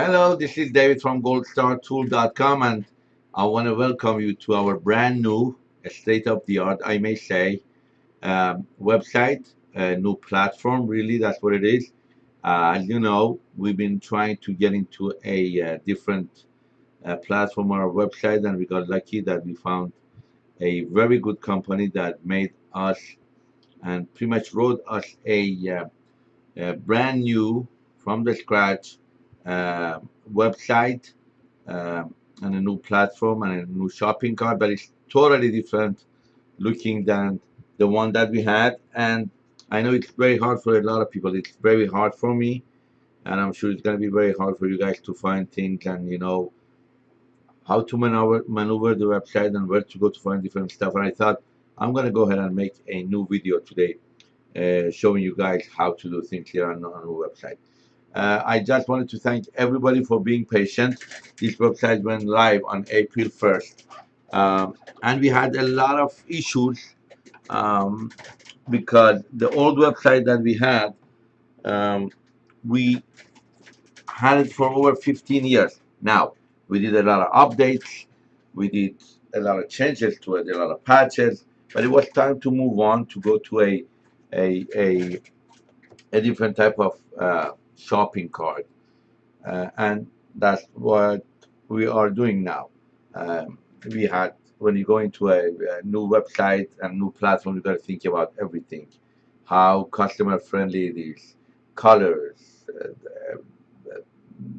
Hello, this is David from goldstartool.com and I want to welcome you to our brand new state-of-the-art, I may say, um, website, a new platform, really, that's what it is. Uh, as you know, we've been trying to get into a uh, different uh, platform our website and we got lucky that we found a very good company that made us and pretty much wrote us a, uh, a brand new, from the scratch, uh, website uh, and a new platform and a new shopping cart, but it's totally different looking than the one that we had. And I know it's very hard for a lot of people. It's very hard for me, and I'm sure it's going to be very hard for you guys to find things and you know how to maneuver maneuver the website and where to go to find different stuff. And I thought I'm going to go ahead and make a new video today, uh, showing you guys how to do things here on, on our website. Uh, I just wanted to thank everybody for being patient. This website went live on April 1st. Um, and we had a lot of issues um, because the old website that we had, um, we had it for over 15 years. Now, we did a lot of updates, we did a lot of changes to it, a lot of patches, but it was time to move on to go to a a a, a different type of uh, shopping cart. Uh, and that's what we are doing now. Um, we had, when you go into a, a new website and new platform, you got to think about everything. How customer friendly it is, colors, uh,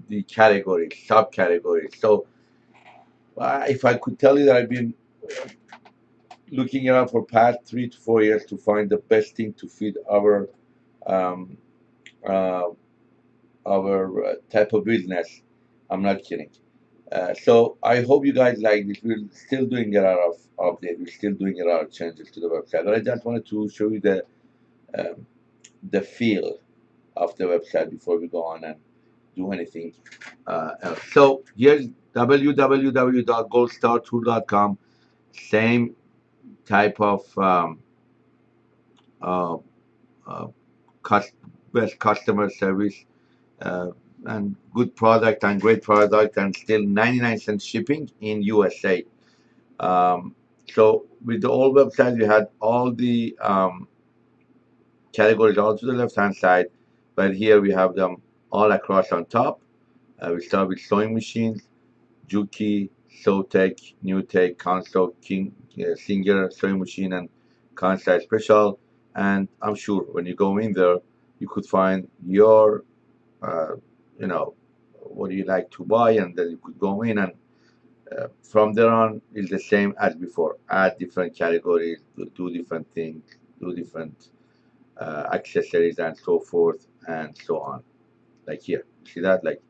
the categories, subcategories. So uh, if I could tell you that I've been looking around for past three to four years to find the best thing to fit our um, uh, our uh, type of business. I'm not kidding. Uh, so I hope you guys like this. We're still doing a lot of updates. We're still doing a lot of changes to the website. But I just wanted to show you the um, the feel of the website before we go on and do anything uh, else. So here's www.goldstartool.com. Same type of um, uh, uh, best customer service uh, and good product and great product and still 99 cents shipping in USA. Um, so with the old website, we had all the um, categories all to the left hand side, but here we have them all across on top. Uh, we start with sewing machines, Juki, Sewtech, NewTek, Consew, King, uh, Singer sewing machine, and Kansai Special. And I'm sure when you go in there, you could find your uh, you know, what do you like to buy, and then you could go in and uh, from there on is the same as before. Add different categories, do, do different things, do different uh, accessories and so forth and so on. Like here, see that? Like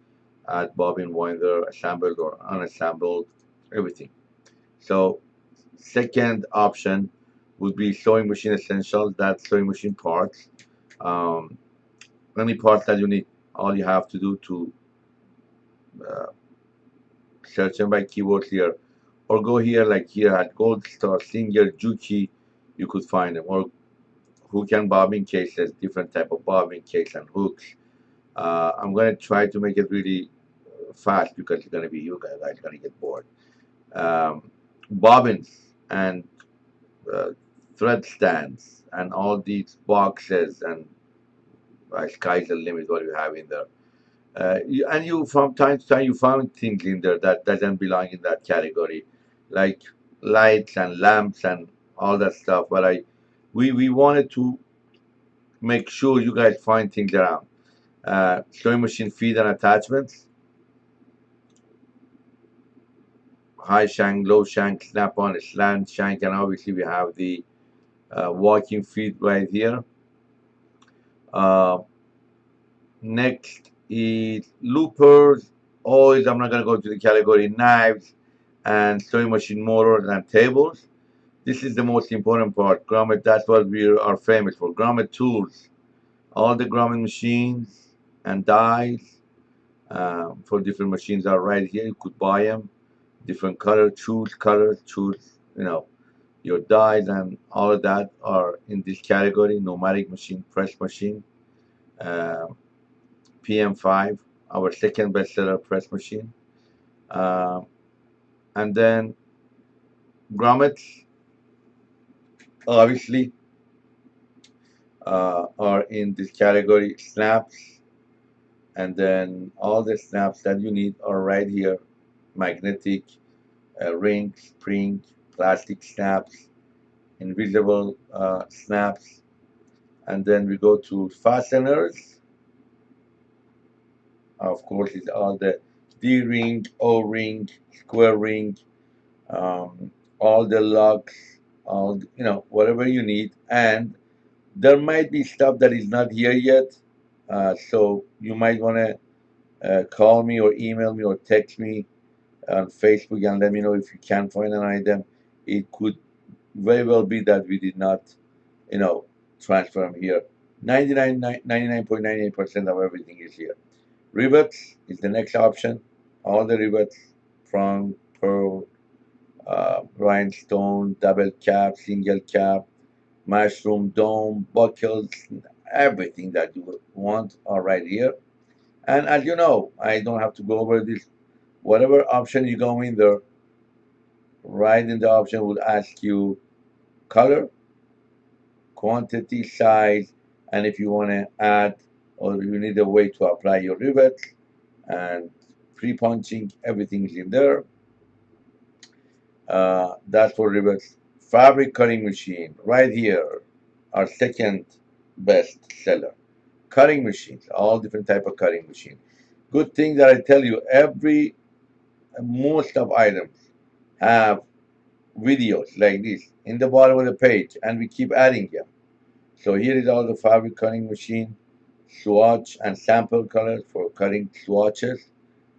add bobbin winder, assembled or unassembled, everything. So second option would be sewing machine essentials. That's sewing machine parts. Um, any parts that you need all you have to do to uh, search them by keywords here. Or go here like here at Gold Star, Singer, Juki you could find them. Or hook and bobbin cases different type of bobbin case and hooks. Uh, I'm gonna try to make it really fast because it's gonna be you guys are gonna get bored. Um, bobbins and uh, thread stands and all these boxes and uh, sky's the limit what you have in there. Uh, you, and you from time to time you found things in there that doesn't belong in that category, like lights and lamps and all that stuff. But I, we we wanted to make sure you guys find things around. Uh, sewing machine feed and attachments, high shank, low shank, snap on, slant shank, and obviously we have the uh, walking feet right here. Uh, next is loopers, Always, I'm not going to go to the category knives and sewing machine motors and tables. This is the most important part. Grommet, that's what we are famous for. Grommet tools. All the grommet machines and dies uh, for different machines are right here. You could buy them. Different color, choose colors, choose, you know, your dies and all of that are in this category pneumatic machine press machine uh, PM5 our second bestseller press machine. Uh, and then grommets, obviously, uh, are in this category snaps. And then all the snaps that you need are right here magnetic, uh, ring, spring, plastic snaps, invisible uh, snaps. And then we go to fasteners of course it's all the D ring, O ring, square ring, um, all the locks, all you know whatever you need, and there might be stuff that is not here yet, uh, so you might want to uh, call me or email me or text me on Facebook and let me know if you can find an item. It could very well be that we did not, you know, transfer them here. 99.98% of everything is here. Rivets is the next option. All the rivets from pearl, uh, rhinestone, double cap, single cap, mushroom dome, buckles, everything that you want are right here. And as you know, I don't have to go over this. Whatever option you go in there, right in the option will ask you color, quantity, size, and if you want to add or you need a way to apply your rivet and pre-punching everything is in there. Uh, that's for rivets. Fabric cutting machine right here our second best seller. Cutting machines all different type of cutting machine. Good thing that I tell you every most of items have videos like this in the bottom of the page and we keep adding them. So here is all the fabric cutting machine swatch and sample colors for cutting swatches,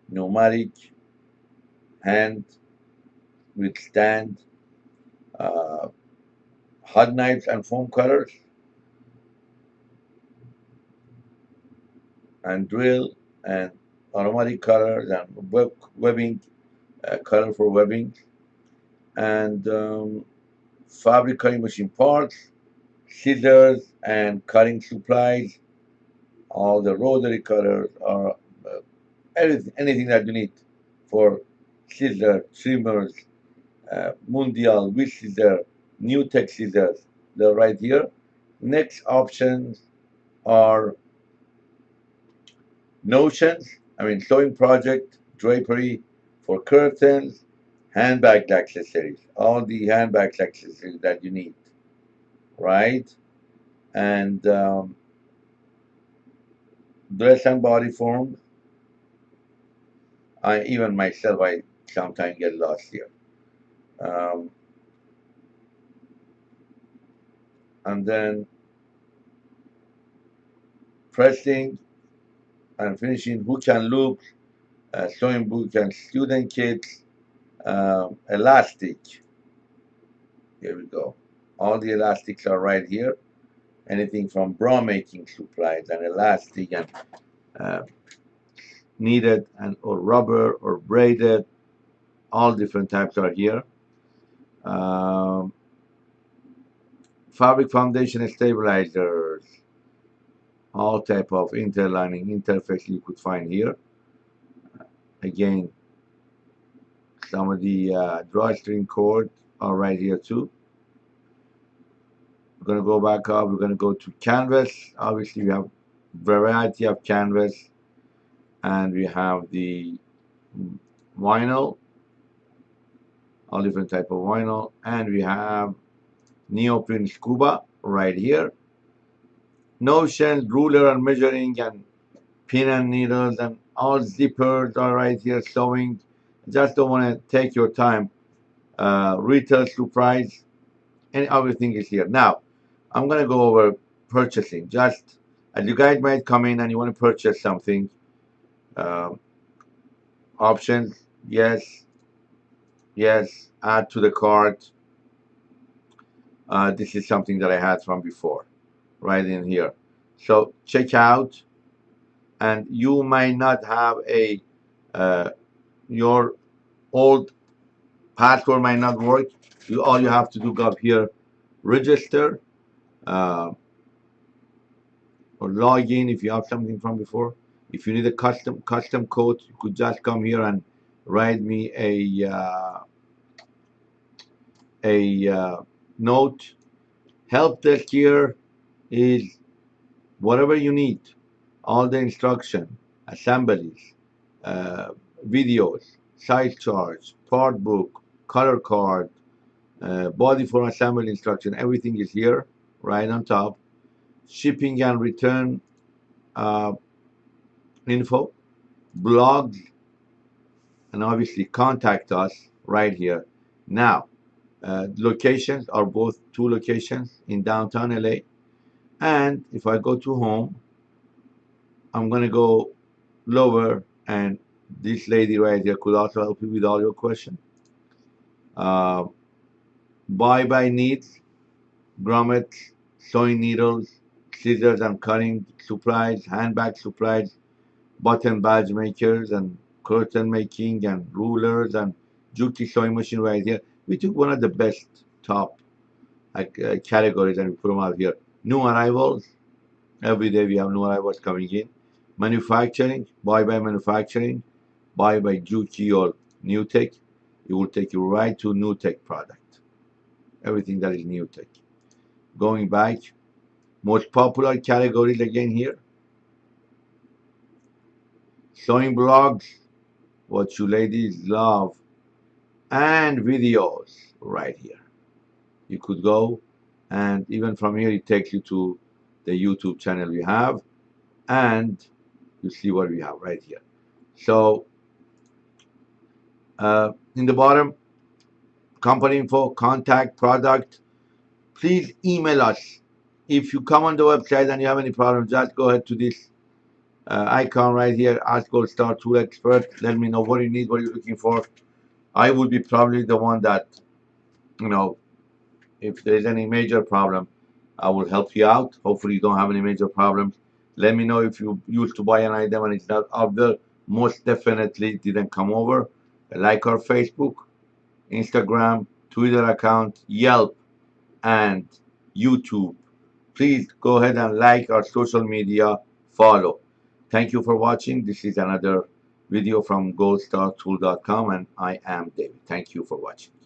pneumatic, hand with stand, uh, hot knives and foam cutters, and drill and automatic cutters and web, webbing, uh, cutter for webbing, and um, fabric cutting machine parts, scissors and cutting supplies, all the rotary cutters or uh, anything, anything that you need for scissors, trimmers, uh, Mundial, with scissors, new tech scissors, they're right here. Next options are notions, I mean sewing project, drapery for curtains, handbag accessories, all the handbag accessories that you need, right? And um, dress and body form. I even myself, I sometimes get lost here. Um, and then pressing and finishing hook and loops, uh, sewing book and student kits, um, elastic. Here we go. All the elastics are right here. Anything from bra making supplies and elastic and uh, and or rubber or braided. All different types are here. Um, fabric foundation stabilizers. All type of interlining interface you could find here. Again some of the uh, drawstring cord are right here too we're going to go back up. We're going to go to canvas. Obviously, we have variety of canvas. And we have the vinyl. All different type of vinyl. And we have neoprene scuba right here. Notion, ruler and measuring and pin and needles and all zippers are right here sewing. Just don't want to take your time. Uh, retail surprise and everything is here. Now, I'm going to go over purchasing. Just as you guys might come in and you want to purchase something, um, options, yes, yes, add to the cart. Uh, this is something that I had from before, right in here. So check out, and you might not have a uh, your old password might not work. You all you have to do go up here, register, uh, or log in if you have something from before If you need a custom custom code, you could just come here and write me a uh, a uh, note. Help desk here is whatever you need, all the instruction, assemblies, uh, videos, size charts, part book, color card, uh, body for assembly instruction, everything is here right on top. Shipping and return uh, info, blogs, and obviously contact us right here. Now, uh, locations are both two locations in downtown LA. And if I go to home, I'm going to go lower and this lady right here could also help you with all your questions. Uh, buy by needs, grommets, sewing needles, scissors and cutting supplies, handbag supplies, button badge makers and curtain making and rulers and Juki sewing machine right here. We took one of the best top uh, categories and we put them out here. New arrivals. Every day we have new arrivals coming in. Manufacturing, buy by manufacturing, buy by Juki or New Tech. It will take you right to New Tech product. Everything that is New Tech. Going back, most popular categories again here. Sewing blogs, what you ladies love, and videos right here. You could go and even from here it takes you to the YouTube channel we have and you see what we have right here. So uh, in the bottom, company info, contact, product, please email us. If you come on the website and you have any problems, just go ahead to this uh, icon right here, Ask Gold Star Tool Expert. Let me know what you need, what you're looking for. I will be probably the one that, you know, if there's any major problem, I will help you out. Hopefully you don't have any major problems. Let me know if you used to buy an item and it's not out there. Most definitely didn't come over. Like our Facebook, Instagram, Twitter account, Yelp, and YouTube. Please go ahead and like our social media, follow. Thank you for watching. This is another video from goldstartool.com and I am David. Thank you for watching.